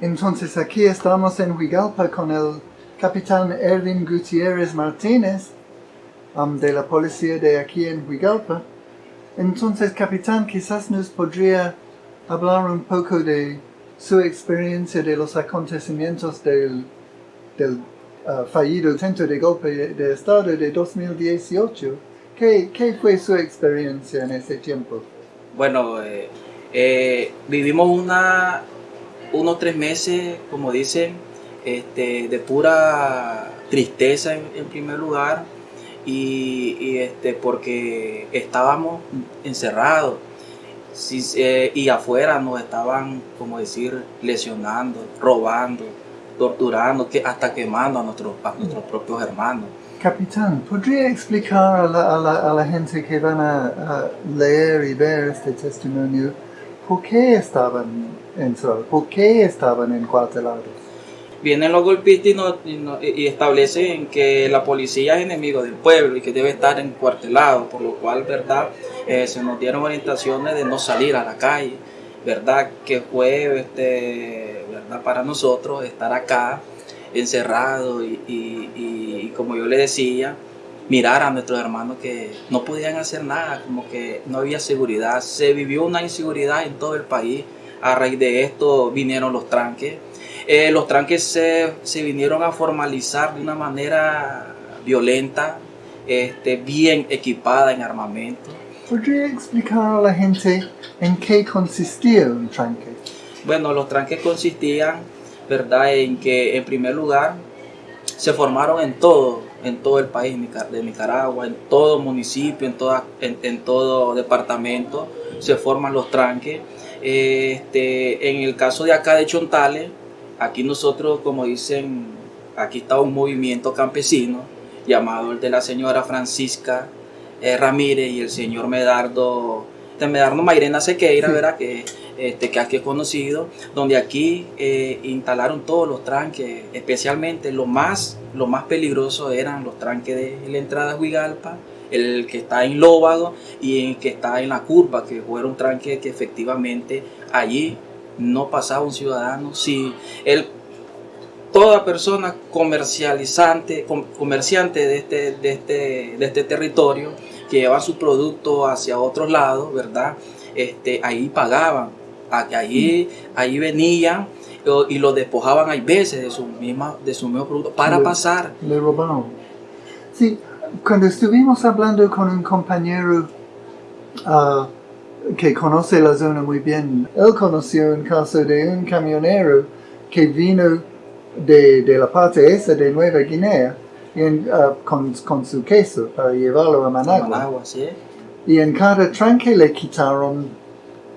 Entonces aquí estamos en Huigalpa con el capitán Erwin Gutiérrez Martínez um, de la policía de aquí en Huigalpa. Entonces, capitán, quizás nos podría hablar un poco de su experiencia de los acontecimientos del, del uh, fallido intento de golpe de Estado de 2018. ¿Qué, ¿Qué, fue su experiencia en ese tiempo? Bueno, eh, eh, vivimos una, unos tres meses, como dicen, este, de pura tristeza en, primer lugar y, este, porque estábamos encerrados eh, y afuera nos estaban, como decir, lesionando, robando, torturando, que, hasta quemando a nuestros, a nuestros propios hermanos. Capitán, ¿podría explicar a la, a la, a la gente que van a, a, leer y ver este testimonio por qué estaban encerrados, por qué estaban encuartelados? Vienen los golpistas y, establecen que la policía es enemigo del pueblo y que debe estar encuartelado, por lo cual, ¿verdad? Eh, se nos dieron orientaciones de no salir a la calle, ¿verdad? Que fue, este, ¿verdad? Para nosotros estar acá encerrado y, como yo le decía, mirar a nuestros hermanos que no podían hacer nada, como que no había seguridad. Se vivió una inseguridad en todo el país. A raíz de esto vinieron los tranques eh, los tranques se, se, vinieron a formalizar de una manera violenta, este, bien equipada en armamento. ¿Podría explicar a la gente en qué consistía un tranque? Bueno, los tranques consistían, ¿verdad?, en que en primer lugar se formaron en todo, en todo el país de Nicaragua, en todo municipio, en, toda, en, en todo departamento, se forman los tranques. Este, en el caso de acá de Chontales, Aquí nosotros, como dicen, aquí está un movimiento campesino llamado el de la señora Francisca eh, Ramírez y el señor Medardo, de Medardo Mairena Sequeira, sí. ¿verdad? Que, este, que aquí es conocido, donde aquí eh, instalaron todos los tranques, especialmente lo más, lo más peligroso eran los tranques de la entrada a Huigalpa, el que está en Lóbago y el que está en la curva, que fueron tranques que efectivamente allí no pasaba un ciudadano. Si él, toda persona comercializante, comerciante de este, de este, de este territorio que lleva su producto hacia otros lados, ¿verdad? Este, ahí pagaban, ahí, ahí venían y lo despojaban hay veces de su misma de su mismo producto para le, pasar. Le robaron. Sí, cuando estuvimos hablando con un compañero uh, que conoce la zona muy bien, él conoció un caso de un camionero que vino de, de la parte esa de Nueva Guinea en, uh, con, con, su queso para llevarlo a Managua. Managua ¿sí? Y en cada tranque le quitaron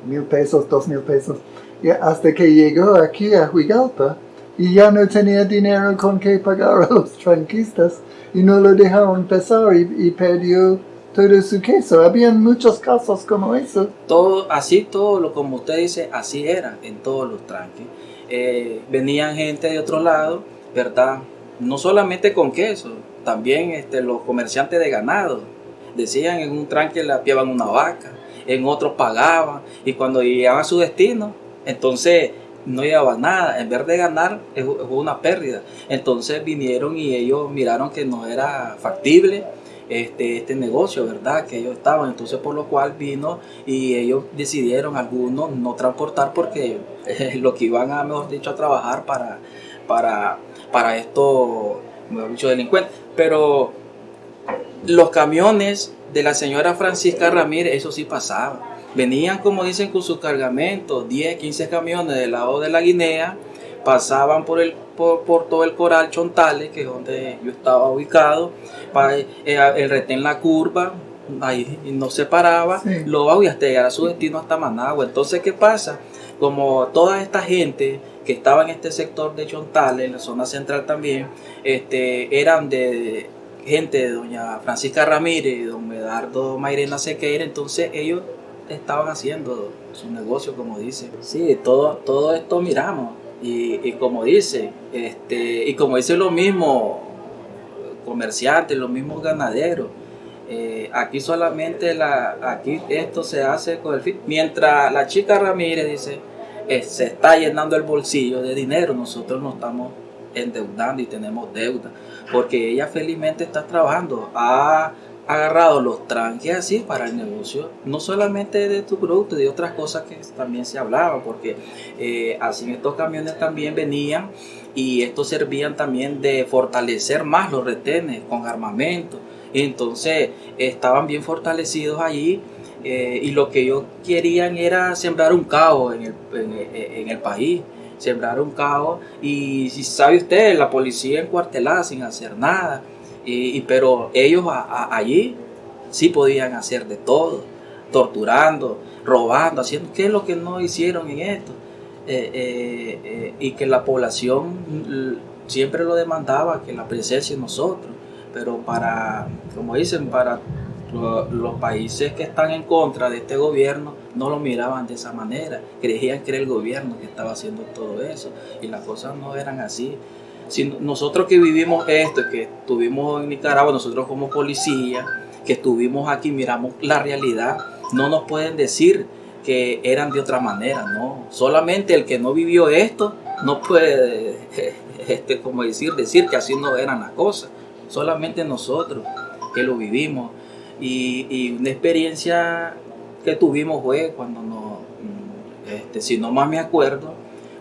mil pesos, dos mil pesos, y hasta que llegó aquí a Huigalpa y ya no tenía dinero con que pagar a los tranquistas y no lo dejaron pasar y, perdió todo su queso. Habían muchos casos como eso. Todo, así todo lo como usted dice, así era en todos los tranques. Eh, venían gente de otro lado, ¿verdad? No solamente con queso, también este, los comerciantes de ganado. Decían en un tranque le apiaban una vaca, en otros pagaban, y cuando llegaban a su destino, entonces no llevaban nada, en vez de ganar, fue una pérdida. Entonces vinieron y ellos miraron que no era factible este, este negocio, ¿verdad? Que ellos estaban, entonces por lo cual vino y ellos decidieron algunos no transportar porque lo que iban a, mejor dicho, a trabajar para, para, para estos, mejor dicho, delincuentes. Pero los camiones de la señora Francisca Ramírez, eso sí pasaba. Venían, como dicen, con sus cargamentos, 10, 15 camiones del lado de la Guinea, pasaban por, el, por, por, todo el coral Chontales, que es donde yo estaba ubicado, para, eh, el retén la curva, ahí no se paraba, sí. lo va y hasta llegar a su destino hasta Managua. Entonces, ¿qué pasa? Como toda esta gente que estaba en este sector de Chontales, en la zona central también, este, eran de gente de doña Francisca Ramírez y don Medardo Mairena Sequeira, entonces ellos estaban haciendo su negocio, como dice. Sí, todo, todo esto miramos. Y, y, como dice, este, y como dice lo mismo comerciantes, los mismos ganaderos, eh, aquí solamente la, aquí esto se hace con el fin. Mientras la chica Ramírez dice, eh, se está llenando el bolsillo de dinero, nosotros nos estamos endeudando y tenemos deuda, porque ella felizmente está trabajando, ha agarrado los tranques así para el negocio, no solamente de tu producto, de otras cosas que también se hablaba, porque eh, así estos camiones también venían y estos servían también de fortalecer más los retenes con armamento. Entonces estaban bien fortalecidos allí eh, y lo que ellos querían era sembrar un caos en el, en, el país, sembrar un caos. Y si sabe usted, la policía encuartelada sin hacer nada. Y, pero ellos allí sí podían hacer de todo, torturando, robando, haciendo, ¿qué es lo que no hicieron en esto? Eh, eh, y que la población siempre lo demandaba, que la presencia de nosotros pero para, como dicen, para los países que están en contra de este gobierno no lo miraban de esa manera, creían que era el gobierno que estaba haciendo todo eso y las cosas no eran así. Si nosotros que vivimos esto, que estuvimos en Nicaragua, nosotros como policía, que estuvimos aquí, miramos la realidad, no nos pueden decir que eran de otra manera, no. Solamente el que no vivió esto no puede, este, como decir, decir que así no eran las cosas solamente nosotros que lo vivimos. Y, una experiencia que tuvimos fue cuando nos, mm, este, si no más me acuerdo,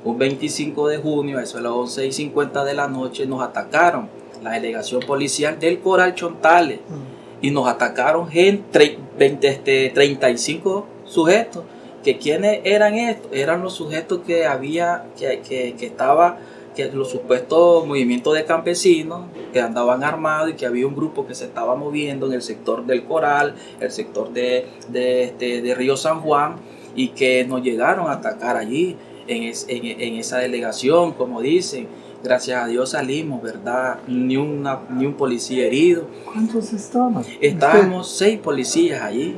un 25 de junio, eso a las 11 y 50 de la noche, nos atacaron la delegación policial del Coral Chontales mm. y nos atacaron gente, 20, este, 35 sujetos. que ¿Quiénes eran estos? Eran los sujetos que había, que, que, que estaba que los supuestos movimientos de campesinos que andaban armados y que había un grupo que se estaba moviendo en el sector del Coral, el sector de, de, este, de Río San Juan, y que nos llegaron a atacar allí, en, en, esa delegación, como dicen. Gracias a Dios salimos, ¿verdad? Ni, una, ni un policía herido. ¿Cuántos estaban? Estábamos seis policías allí.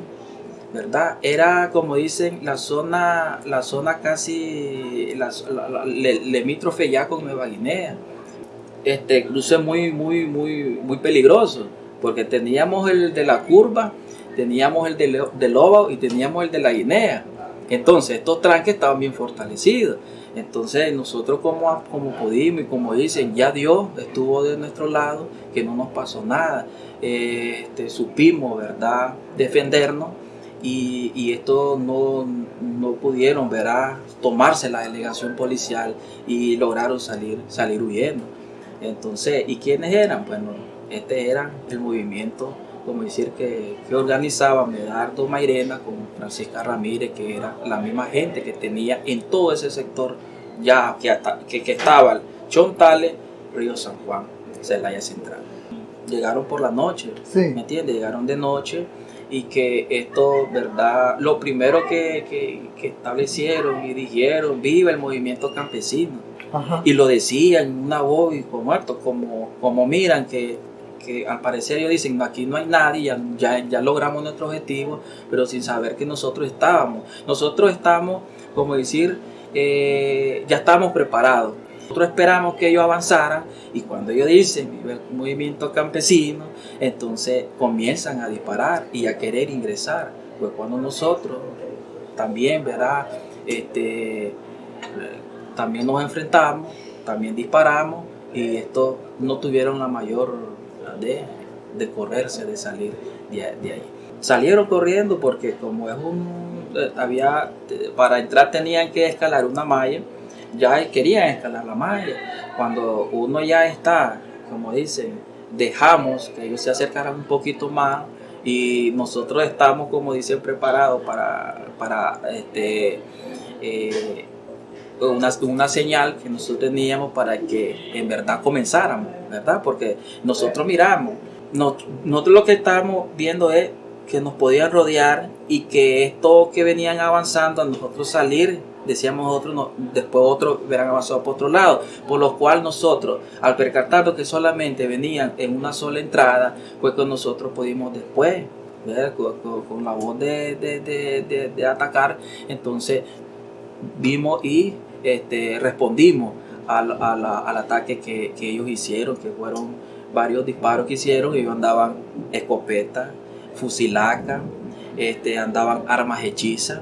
¿verdad? Era, como dicen, la zona, la zona casi la, limítrofe ya con Nueva Guinea. Este cruce muy, muy, muy, muy peligroso, porque teníamos el de la curva, teníamos el de, de Lobo y teníamos el de la Guinea. Entonces, estos tranques estaban bien fortalecidos. Entonces, nosotros como, pudimos y como dicen, ya Dios estuvo de nuestro lado, que no nos pasó nada. Este, supimos, ¿verdad?, defendernos y, y esto no, no, pudieron verá, tomarse la delegación policial y lograron salir, salir huyendo. Entonces, ¿y quiénes eran? Bueno, este era el movimiento, como decir, que, que organizaba Medardo Mairena con Francisca Ramírez, que era la misma gente que tenía en todo ese sector ya que, que, que estaba Chontale, Río San Juan, Celaya Central. Llegaron por la noche, ¿me entiendes? Llegaron de noche y que esto, ¿verdad? Lo primero que, establecieron y dijeron, viva el movimiento campesino. Y lo decían en una voz y como muerto, como, como miran que, al parecer ellos dicen, aquí no hay nadie, ya, ya, logramos nuestro objetivo, pero sin saber que nosotros estábamos. Nosotros estamos, como decir, eh, ya estamos preparados. Nosotros esperamos que ellos avanzaran y cuando ellos dicen el movimiento campesino, entonces comienzan a disparar y a querer ingresar. Pues cuando nosotros también, ¿verdad? Este, también nos enfrentamos, también disparamos y estos no tuvieron la mayor de, correrse, de salir de, de ahí. Salieron corriendo porque como es un, eh, había, para entrar tenían que escalar una malla ya querían escalar la malla. Cuando uno ya está, como dicen, dejamos que ellos se acercaran un poquito más y nosotros estamos, como dicen, preparados para, para este, eh, una, una, señal que nosotros teníamos para que en verdad comenzáramos, ¿verdad? Porque nosotros miramos, nosotros lo que estamos viendo es que nos podían rodear y que esto que venían avanzando a nosotros salir decíamos otros, no, después otros verán avanzado por otro lado, por lo cual nosotros, al percatarnos que solamente venían en una sola entrada, fue que nosotros pudimos después, con, la voz de, atacar, entonces vimos y este, respondimos al, al ataque que, ellos hicieron, que fueron varios disparos que hicieron, ellos andaban escopetas, fusilacas, este, andaban armas hechizas,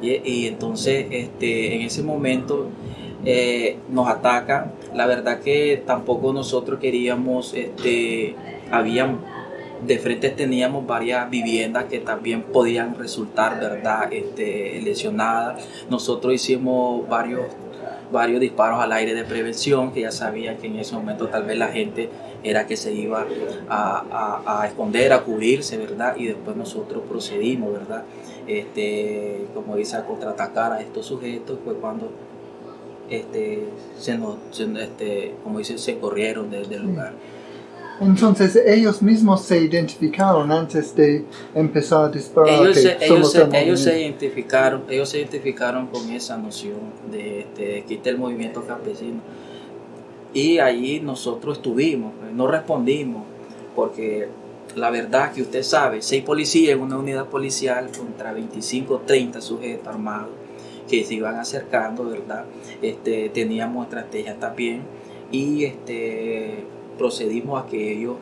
Y, entonces este, en ese momento eh, nos atacan. La verdad que tampoco nosotros queríamos, este, habían de frente teníamos varias viviendas que también podían resultar, ¿verdad?, este, lesionadas. Nosotros hicimos varios, varios disparos al aire de prevención, que ya sabían que en ese momento tal vez la gente era que se iba a, a, esconder, a cubrirse, ¿verdad? Y después nosotros procedimos, ¿verdad? Este, como dice, a contraatacar a estos sujetos, fue cuando este, se nos, este, como dice, se corrieron del lugar. Entonces ellos mismos se identificaron antes de empezar a disparar. Ellos, se, ellos, se, ellos se, identificaron, ellos se identificaron con esa noción de, de, de el movimiento campesino. Y allí nosotros estuvimos, pues, no respondimos, porque la verdad que usted sabe, seis policías en una unidad policial contra 25, 30 sujetos armados que se iban acercando, ¿verdad? Este, teníamos estrategias también y este, procedimos a que ellos,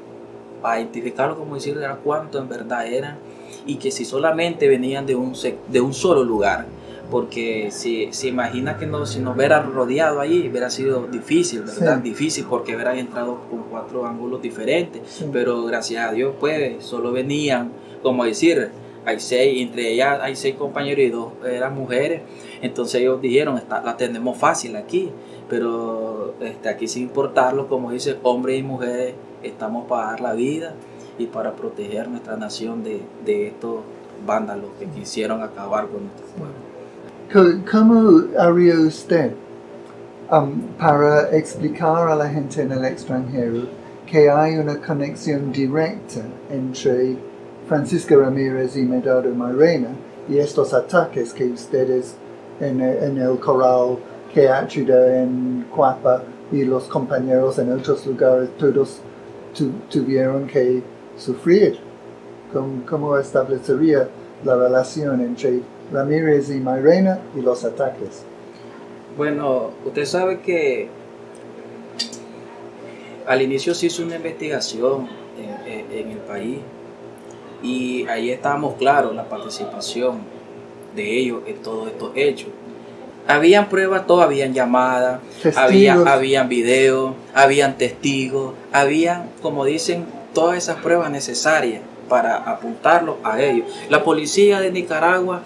a identificarlo como decir cuánto en verdad eran y que si solamente venían de un, de un solo lugar, porque si se imagina que no, si nos hubieran rodeado ahí hubiera sido difícil, ¿verdad? Difícil porque hubieran entrado con cuatro ángulos diferentes, pero gracias a Dios pues solo venían, como decir, hay seis, entre ellas hay seis compañeros y dos eran mujeres, entonces ellos dijeron, está, la tenemos fácil aquí, pero este, aquí sin importarlo, como dice, hombres y mujeres estamos para dar la vida y para proteger nuestra nación de, de estos vándalos que quisieron acabar con nuestro pueblo. ¿Cómo haría usted um, para explicar a la gente en el extranjero que hay una conexión directa entre Francisca Ramírez y Medado Mairena y estos ataques que ustedes en, en el corral que ayuda en Cuapa y los compañeros en otros lugares, todos tuvieron que sufrir. ¿Cómo, establecería la relación entre Ramírez y Mairena y los ataques? Bueno, usted sabe que al inicio se hizo una investigación en, en el país y ahí estábamos claros la participación de ellos en todos estos hechos habían pruebas, todas habían llamadas, había, habían videos, habían testigos, habían, como dicen, todas esas pruebas necesarias para apuntarlo a ellos. La policía de Nicaragua,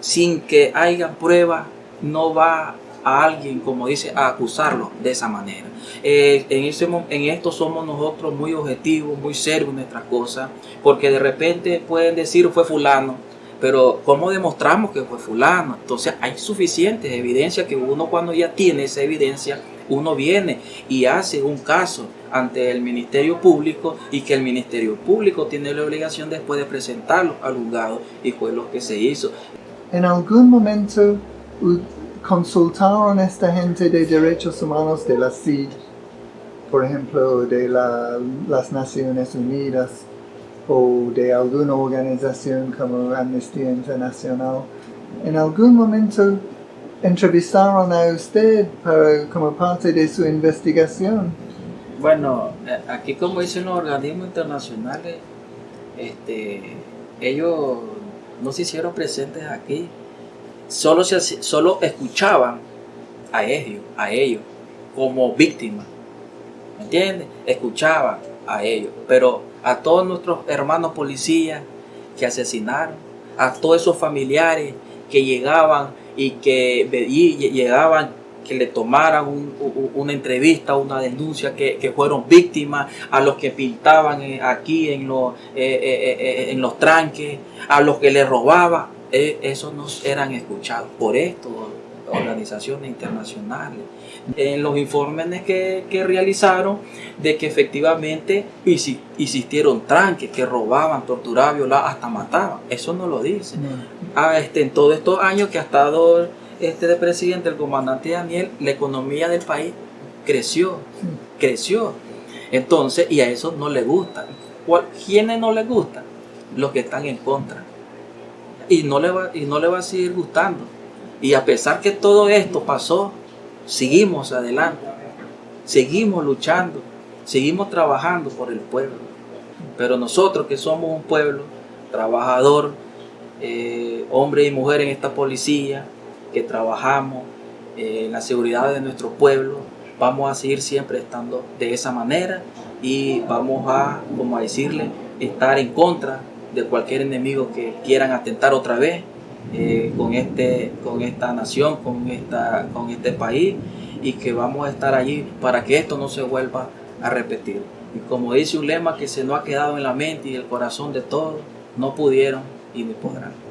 sin que haya pruebas, no va a alguien, como dice, a acusarlo de esa manera. Eh, en, ese, en esto somos nosotros muy objetivos, muy serios en nuestras cosas, porque de repente pueden decir fue fulano, pero ¿cómo demostramos que fue fulano? Entonces hay suficientes evidencias que uno cuando ya tiene esa evidencia, uno viene y hace un caso ante el Ministerio Público y que el Ministerio Público tiene la obligación después de presentarlo al juzgado y fue lo que se hizo. ¿En algún momento consultaron a esta gente de derechos humanos de la CID, por ejemplo, de las Naciones Unidas, o de alguna organización como Amnistía Internacional, en algún momento entrevistaron a usted como parte de su investigación. Bueno, eh, aquí como dicen los organismos internacionales, este, ellos no se hicieron presentes aquí, solo, se, solo escuchaban a ellos, a ellos como víctimas, ¿me entiendes? Escuchaban a ellos, pero a todos nuestros hermanos policías que asesinaron, a todos esos familiares que llegaban y que llegaban que le tomaran una entrevista, una denuncia, que, fueron víctimas, a los que pintaban eh, aquí en los, eh, eh, en los tranques, a los que le robaban, esos no eran escuchados por esto, organizaciones internacionales en los informes que, que realizaron de que efectivamente existieron tranques que robaban, torturaban, violaban, hasta mataban. Eso no lo dice. Ah, este, en todos estos años que ha estado este de presidente, el comandante Daniel, la economía del país creció, creció. Entonces, y a eso no le gusta. ¿Quiénes no le gustan? Los que están en contra. Y no le va, y no le va a seguir gustando. Y a pesar que todo esto pasó, seguimos adelante, seguimos luchando, seguimos trabajando por el pueblo. Pero nosotros que somos un pueblo trabajador, eh, hombres y mujeres en esta policía que trabajamos eh, en la seguridad de nuestro pueblo, vamos a seguir siempre estando de esa manera y vamos a, como a decirle, estar en contra de cualquier enemigo que quieran atentar otra vez eh, con, este, con esta nación, con, esta, con este país y que vamos a estar allí para que esto no se vuelva a repetir. Y como dice un lema que se nos ha quedado en la mente y el corazón de todos, no pudieron y ni podrán.